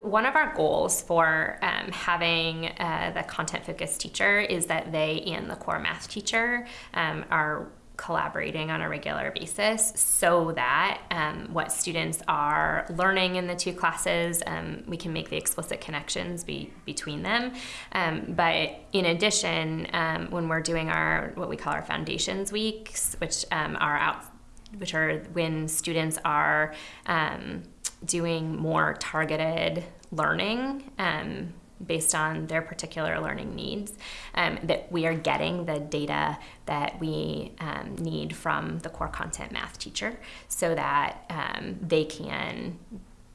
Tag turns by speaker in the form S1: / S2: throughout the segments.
S1: One of our goals for um, having uh, the content focused teacher is that they and the core math teacher um, are collaborating on a regular basis so that um, what students are learning in the two classes, um, we can make the explicit connections be, between them. Um, but in addition, um, when we're doing our what we call our foundations weeks, which um, are out, which are when students are um, doing more targeted learning um, based on their particular learning needs, um, that we are getting the data that we um, need from the core content math teacher so that um, they can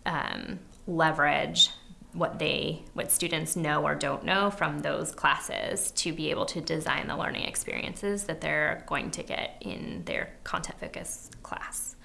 S1: um, leverage what they what students know or don't know from those classes to be able to design the learning experiences that they're going to get in their content focused class.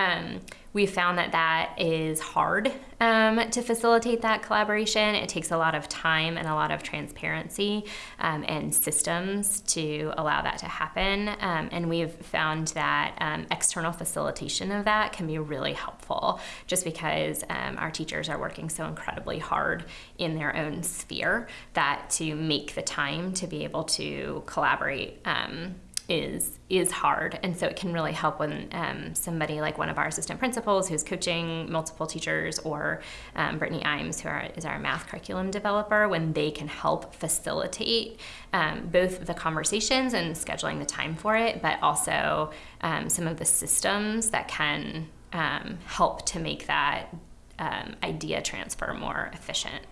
S1: Um, we found that that is hard um, to facilitate that collaboration. It takes a lot of time and a lot of transparency um, and systems to allow that to happen. Um, and we've found that um, external facilitation of that can be really helpful just because um, our teachers are working so incredibly hard in their own sphere that to make the time to be able to collaborate um, is is hard, and so it can really help when um, somebody like one of our assistant principals who's coaching multiple teachers, or um, Brittany Imes, who are, is our math curriculum developer, when they can help facilitate um, both the conversations and scheduling the time for it, but also um, some of the systems that can um, help to make that um, idea transfer more efficient.